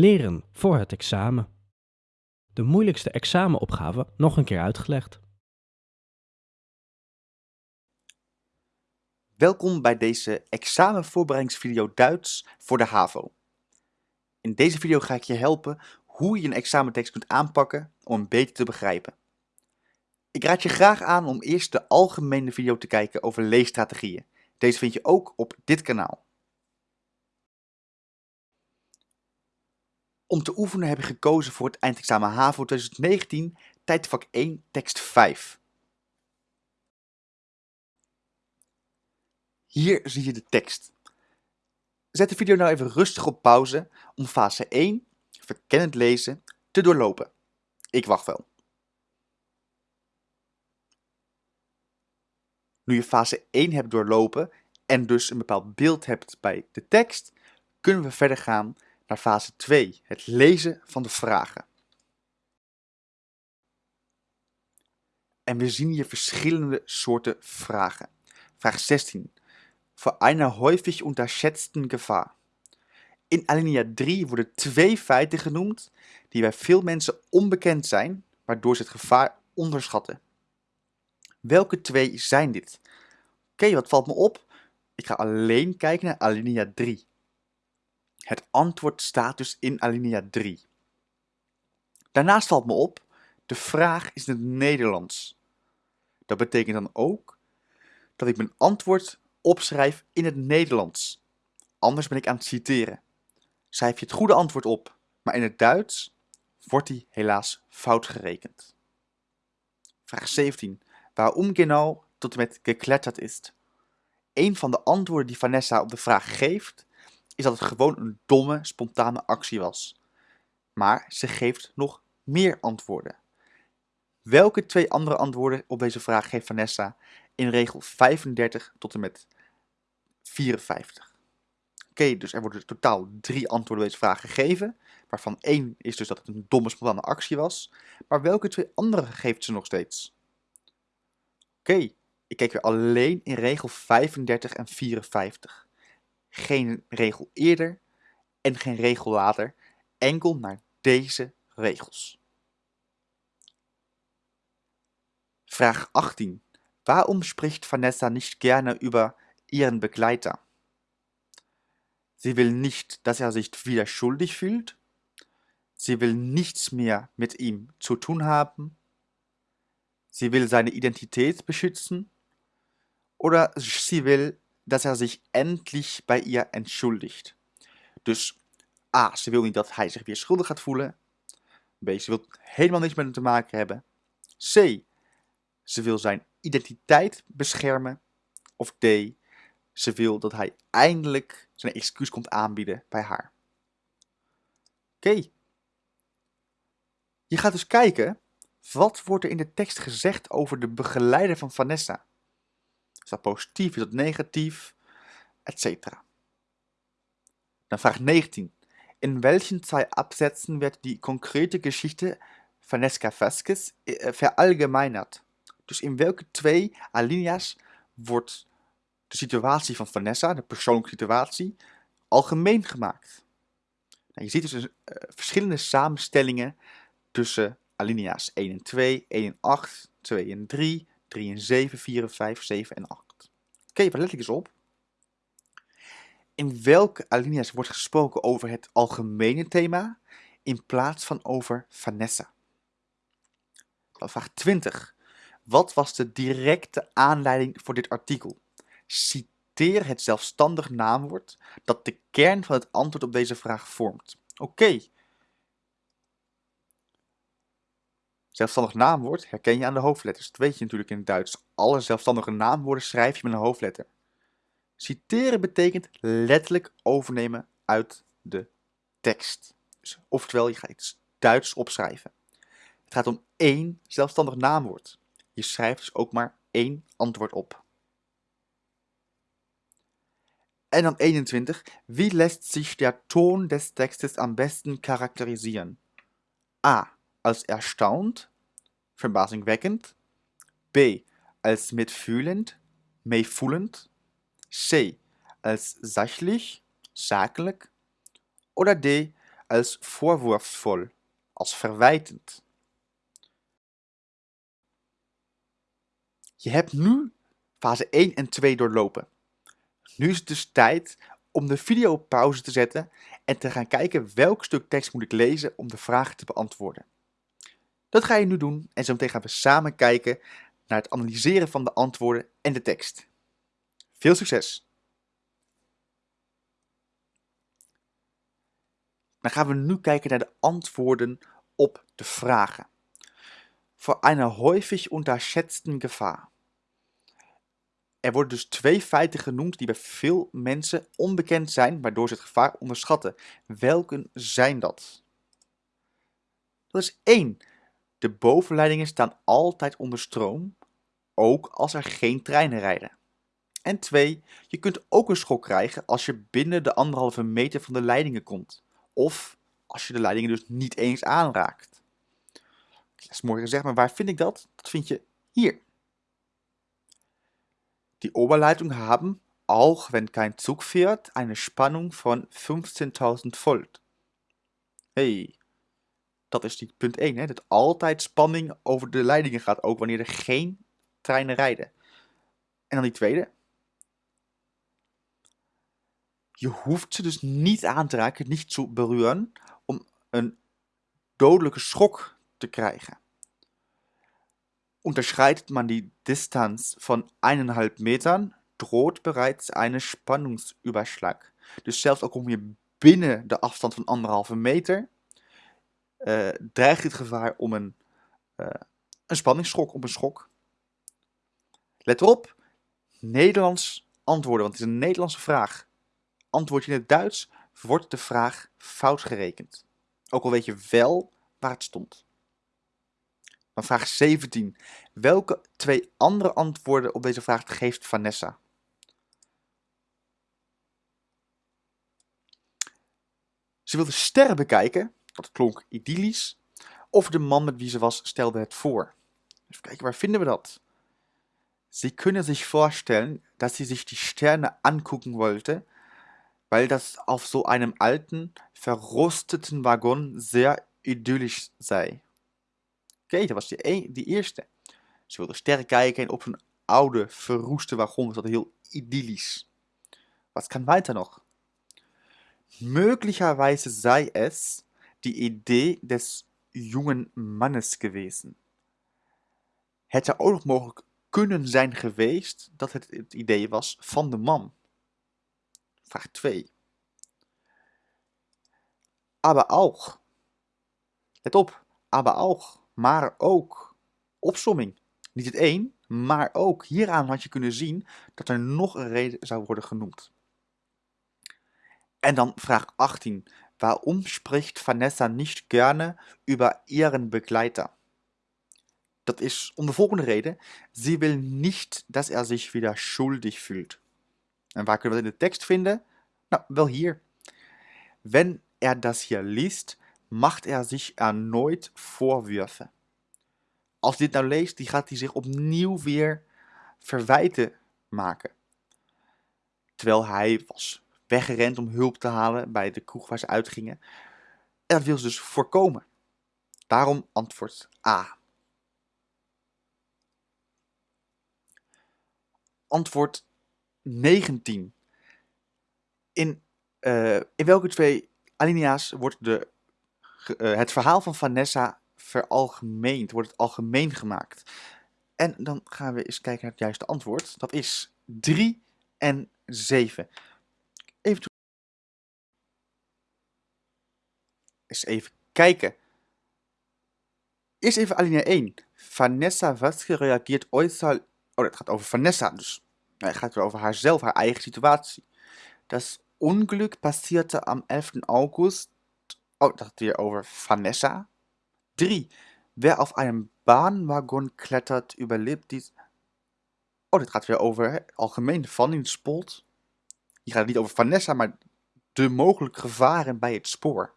Leren voor het examen. De moeilijkste examenopgave nog een keer uitgelegd. Welkom bij deze examenvoorbereidingsvideo Duits voor de HAVO. In deze video ga ik je helpen hoe je een examentekst kunt aanpakken om hem beter te begrijpen. Ik raad je graag aan om eerst de algemene video te kijken over leesstrategieën. Deze vind je ook op dit kanaal. Om te oefenen heb ik gekozen voor het eindexamen HAVO 2019, tijdvak 1, tekst 5. Hier zie je de tekst. Zet de video nou even rustig op pauze om fase 1, verkennend lezen, te doorlopen. Ik wacht wel. Nu je fase 1 hebt doorlopen en dus een bepaald beeld hebt bij de tekst, kunnen we verder gaan naar fase 2, het lezen van de vragen. En we zien hier verschillende soorten vragen. Vraag 16. Voor einer häufig unterschätzten Gefahr. In alinea 3 worden twee feiten genoemd die bij veel mensen onbekend zijn, waardoor ze het gevaar onderschatten. Welke twee zijn dit? Oké, wat valt me op? Ik ga alleen kijken naar alinea 3. Het antwoord staat dus in alinea 3. Daarnaast valt me op, de vraag is in het Nederlands. Dat betekent dan ook dat ik mijn antwoord opschrijf in het Nederlands. Anders ben ik aan het citeren. Schrijf je het goede antwoord op, maar in het Duits wordt die helaas fout gerekend. Vraag 17. Waarom genau tot en met gekletterd is? Een van de antwoorden die Vanessa op de vraag geeft, is dat het gewoon een domme, spontane actie was. Maar ze geeft nog meer antwoorden. Welke twee andere antwoorden op deze vraag geeft Vanessa in regel 35 tot en met 54? Oké, dus er worden totaal drie antwoorden op deze vraag gegeven, waarvan één is dus dat het een domme, spontane actie was. Maar welke twee andere geeft ze nog steeds? Oké, ik kijk weer alleen in regel 35 en 54 geen regel eerder en geen regel later, enkel naar deze regels. Vraag 18. Waarom spricht Vanessa nicht gerne über ihren Begleiter? Sie will nicht, dass er sich wieder schuldig fühlt. Sie will nichts mehr mit ihm zu tun haben. Sie will seine Identität beschützen. Oder sie will dat hij zich endlich bij ihr entschuldigt. Dus A, ze wil niet dat hij zich weer schuldig gaat voelen. B, ze wil helemaal niks met hem te maken hebben. C, ze wil zijn identiteit beschermen. Of D, ze wil dat hij eindelijk zijn excuus komt aanbieden bij haar. Oké. Je gaat dus kijken, wat wordt er in de tekst gezegd over de begeleider van Vanessa? Is dat positief? Is dat negatief? Etcetera. Dan vraag 19. In welchen zwei Absätzen wird die konkrete Geschichte Vanesca Vasquez äh, verallgemeinert? Dus in welke twee alinea's wordt de situatie van Vanessa, de persoonlijke situatie, algemeen gemaakt? Nou, je ziet dus uh, verschillende samenstellingen tussen alinea's 1 en 2, 1 en 8, 2 en 3, 3 en 7, 4 en 5, 7 en 8. Oké, okay, wat let ik eens op? In welke alinea's wordt gesproken over het algemene thema in plaats van over Vanessa? vraag 20. Wat was de directe aanleiding voor dit artikel? Citeer het zelfstandig naamwoord dat de kern van het antwoord op deze vraag vormt. Oké, Zelfstandig naamwoord herken je aan de hoofdletters. Dat weet je natuurlijk in het Duits. Alle zelfstandige naamwoorden schrijf je met een hoofdletter. Citeren betekent letterlijk overnemen uit de tekst. Dus, oftewel, je gaat iets Duits opschrijven. Het gaat om één zelfstandig naamwoord. Je schrijft dus ook maar één antwoord op. En dan 21. Wie lässt sich der Ton des Textes am besten charakterisieren? A als erstaunt, verbazingwekkend, B als mitfühlend, meevoelend, C als sachlich, zakelijk oder D als vorwurfsvol, als verwijtend. Je hebt nu fase 1 en 2 doorlopen. Nu is het dus tijd om de video op pauze te zetten en te gaan kijken welk stuk tekst moet ik lezen om de vragen te beantwoorden. Dat ga je nu doen en zo meteen gaan we samen kijken naar het analyseren van de antwoorden en de tekst. Veel succes! Dan gaan we nu kijken naar de antwoorden op de vragen. Voor eine häufig unterschätzten Gefahr. Er worden dus twee feiten genoemd die bij veel mensen onbekend zijn, waardoor ze het gevaar onderschatten. Welke zijn dat? Dat is 1. De bovenleidingen staan altijd onder stroom, ook als er geen treinen rijden. En 2. Je kunt ook een schok krijgen als je binnen de anderhalve meter van de leidingen komt. Of als je de leidingen dus niet eens aanraakt. Dat is mooi gezegd, maar waar vind ik dat? Dat vind je hier. Die Oberleitung haben, auch wenn kein Zug fährt, eine Spannung von 15.000 Volt. Hey, dat is die punt 1, hè? dat altijd spanning over de leidingen gaat, ook wanneer er geen treinen rijden. En dan die tweede. Je hoeft ze dus niet aan te raken, niet te berühren, om een dodelijke schok te krijgen. Unterschreitet man die Distanz von 1,5 Metern, droht bereits eine Spannungsüberschlag. Dus zelfs al kom je binnen de afstand van anderhalve meter, uh, dreigt het gevaar om een, uh, een spanningsschok, op een schok. Let erop, Nederlands antwoorden, want het is een Nederlandse vraag. Antwoord je in het Duits, wordt de vraag fout gerekend. Ook al weet je wel waar het stond. Vraag 17. Welke twee andere antwoorden op deze vraag geeft Vanessa? Ze wilde sterren bekijken, dat klonk idyllisch, of de man met wie ze was stelde het voor. Even kijken, waar vinden we dat? Sie können sich vorstellen, dass sie sich die Sterne angucken wollte, weil das auf so einem alten, verrosteten Waggon sehr idyllisch sei. Oké, dat was die, e die eerste. Ze wilde sterren kijken en op een oude, verroeste wagon was dat heel idyllisch. Was kann weiter noch? Möglicherweise sei es die Idee des jungen Mannes gewesen. Het zou ook nog mogelijk kunnen zijn geweest dat het het idee was van de man. Vraag 2. Aber auch. Let op, aber auch maar ook. Opsomming. Niet het één, maar ook. Hieraan had je kunnen zien dat er nog een reden zou worden genoemd. En dan vraag 18. Waarom spricht Vanessa niet gerne über ihren Begleiter? Dat is om de volgende reden. Sie will nicht, dass er sich wieder schuldig fühlt. En waar kunnen we dat in de tekst vinden? Nou, wel hier. Wenn er das hier liest, macht er zich erneut Vorwürfe. Als dit nou leest, die gaat hij zich opnieuw weer verwijten maken. Terwijl hij was weggerend om hulp te halen bij de kroeg waar ze uitgingen. En dat wil ze dus voorkomen. Daarom antwoord A. Antwoord 19. In, uh, in welke twee alinea's wordt de uh, het verhaal van Vanessa veralgemeend, wordt het algemeen gemaakt. En dan gaan we eens kijken naar het juiste antwoord. Dat is 3 en 7. Even, eens even kijken. Eerst even alinea 1. Vanessa was gereageerd äußerst... Oh, dat gaat over Vanessa, dus het gaat over haarzelf, haar eigen situatie. Das Unglück passierte am 11. August Oh, dat gaat weer over Vanessa. 3. Wer auf einem Bahnwaggon klettert, überlebt dies. Oh, dit gaat weer over hè, algemeen van in het Hier gaat niet over Vanessa, maar de mogelijke gevaren bij het spoor.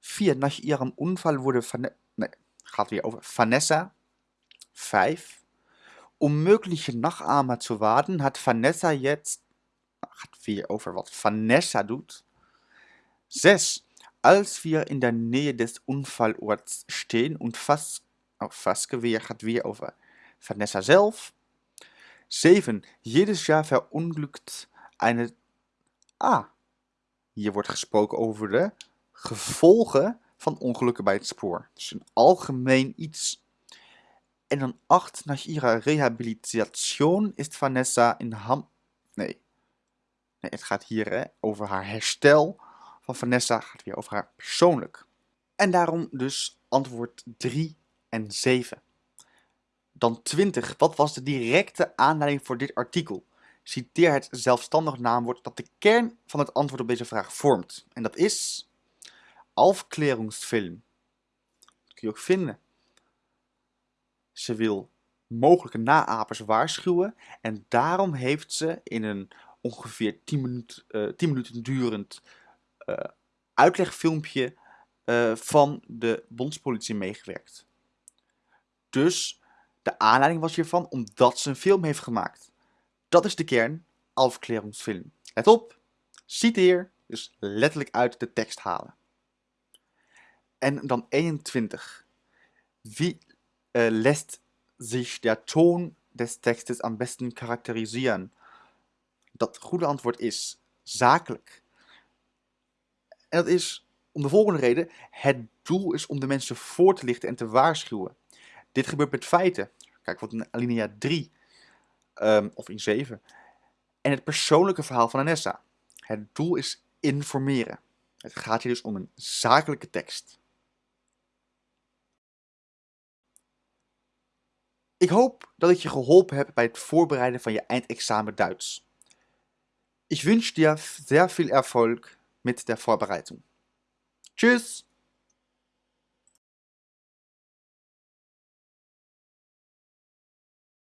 4. Nach ihrem Unfall wurde Vanessa... Nee, gaat weer over Vanessa. 5. Um mögliche Nachahmer zu warten, hat Vanessa jetzt... Gaat weer over wat Vanessa doet. 6. Als wir in der Nähe des Unfallorts stehen und Vas, oh, Vaskeweer gaat weer over Vanessa zelf. 7. Jedes Jahr verunglückt eine... Ah, hier wordt gesproken over de gevolgen van ongelukken bij het spoor. Dus een algemeen iets. En dan 8. Nach ihrer Rehabilitation ist Vanessa in Ham... Nee. nee het gaat hier hè, over haar herstel van Vanessa. gaat weer over haar persoonlijk. En daarom dus antwoord 3 en 7. Dan 20. Wat was de directe aanleiding voor dit artikel? Citeer het zelfstandig naamwoord dat de kern van het antwoord op deze vraag vormt. En dat is Aufklärungsfilm. Dat kun je ook vinden. Ze wil mogelijke naapers waarschuwen en daarom heeft ze in een ongeveer 10, minuut, uh, 10 minuten durend uh, uitlegfilmpje uh, van de bondspolitie meegewerkt. Dus de aanleiding was hiervan omdat ze een film heeft gemaakt. Dat is de kern, Aufklärungsfilm. Let op, citeer, dus letterlijk uit de tekst halen. En dan 21. Wie äh, lässt sich der Ton des Textes am besten charakterisieren? Dat goede antwoord is zakelijk. En dat is om de volgende reden. Het doel is om de mensen voor te lichten en te waarschuwen. Dit gebeurt met feiten. Kijk wat in alinea 3 um, of in 7. En het persoonlijke verhaal van Anessa. Het doel is informeren. Het gaat hier dus om een zakelijke tekst. Ik hoop dat ik je geholpen heb bij het voorbereiden van je eindexamen Duits. Ich wünsche dir sehr viel Erfolg mit der Vorbereitung. Tschüss!